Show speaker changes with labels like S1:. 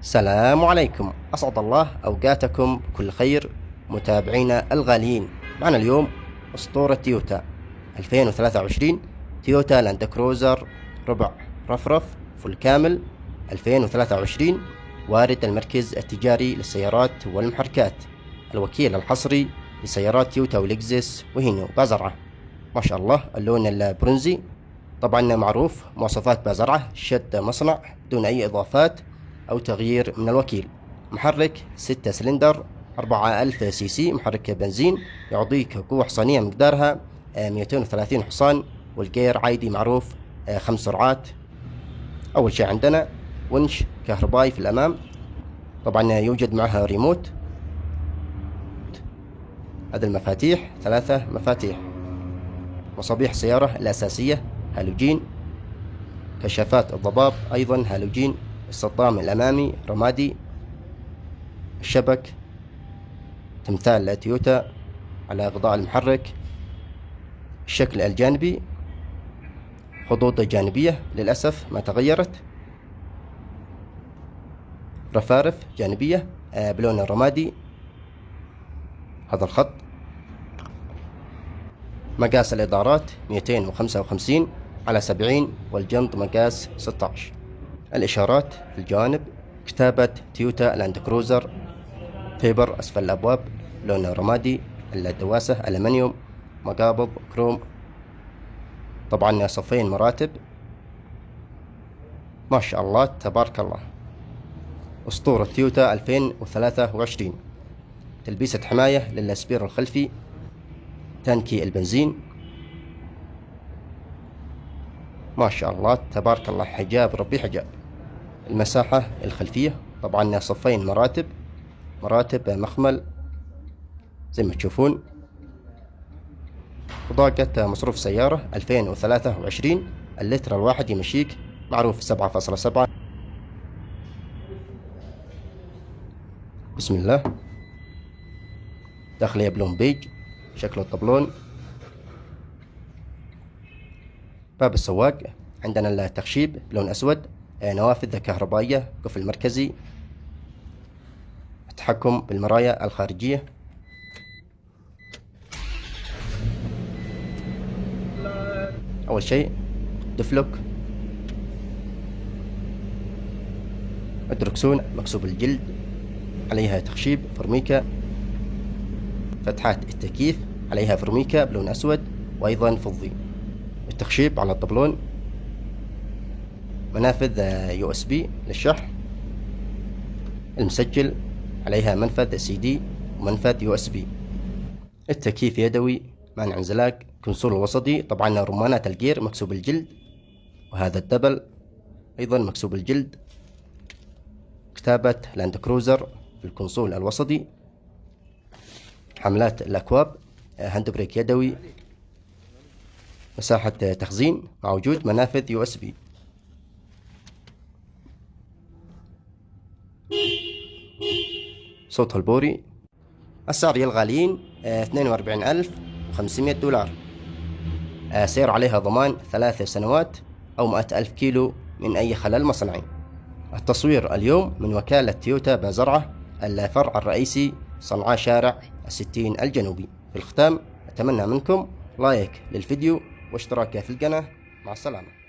S1: السلام عليكم. أسعد الله أوقاتكم. بكل خير. متابعينا الغاليين. معنا اليوم أسطورة تويوتا 2023 تويوتا لاند كروزر ربع رفرف full كامل 2023 وارد المركز التجاري للسيارات والمحركات. الوكيل الحصري لسيارات تويوتا ولكزس وهينو بازرعة. ما شاء الله اللون البرونزي. طبعا معروف مواصفات بازرعة شد مصنع بدون أي إضافات. أو تغيير من الوكيل. محرك 6 سلندر 4000 CC محرك بنزين يعطيك قوة حصانية مقدارها 230 حصان والجير عادي معروف خمس سرعات. أول شيء عندنا ونش كهربائي في الأمام. طبعا يوجد معها ريموت. هذه المفاتيح ثلاثة مفاتيح. مصابيح السيارة الأساسية هالوجين. كشافات الضباب أيضا هالوجين. الصدام الأمامي رمادي الشبك تمثال تويوتا على غطاء المحرك الشكل الجانبي خطوط جانبية للأسف ما تغيرت رفارف جانبية آه، بلون الرمادي. هذا الخط. مقاس الإطارات 255 على 70 والجنط مقاس 16 الإشارات في الجوانب كتابة تويوتا لاند كروزر fiber أسفل الأبواب لون رمادي الدواسة ألمنيوم مقابض كروم. طبعا صفين مراتب. ما شاء الله تبارك الله. أسطورة تويوتا 2023 تلبيسة حماية للأسبير الخلفي. تانكي البنزين. ما شاء الله تبارك الله حجاب ربي حجاب. المساحة الخلفية. طبعا صفين مراتب مراتب مخمل زي ما تشوفون. وضاقة مصروف سيارة 2023 اللتر الواحد يمشيك معروف 7.7 بسم الله. داخلية بلون بيج شكل الطبلون. باب السواق. عندنا التخشيب بلون أسود. نوافذ كهربائية قفل مركزي التحكم بالمرايا الخارجية. أول شيء diff lock. الدركسون مكسو بالجلد عليها تخشيب فرميكا فتحات التكييف عليها فرميكا بلون أسود وأيضا فضي. التخشيب على الطبلون منافذ USB للشحن المسجل عليها منفذ سي دي ومنفذ USB التكييف يدوي مانع انزلاق console الوسطي طبعا رمانات الجير مكسو بالجلد. وهذا الدبل أيضا مكسو بالجلد. كتابة لاند كروزر في ال console الوسطي. حملات الأكواب hand brake يدوي. مساحة تخزين مع وجود منافذ USB صوت البوري. السعر اثنين وأربعين ألف وخمسمية دولار. آه، سير عليها ضمان ثلاث سنوات أو مئة ألف كيلو من أي خلل مصنعي. التصوير اليوم من وكالة تويوتا بازرعة الفرع الرئيسي صنعاء شارع الستين الجنوبي. في الختام أتمنى منكم like للفيديو واشتراك في القناة. مع السلامة.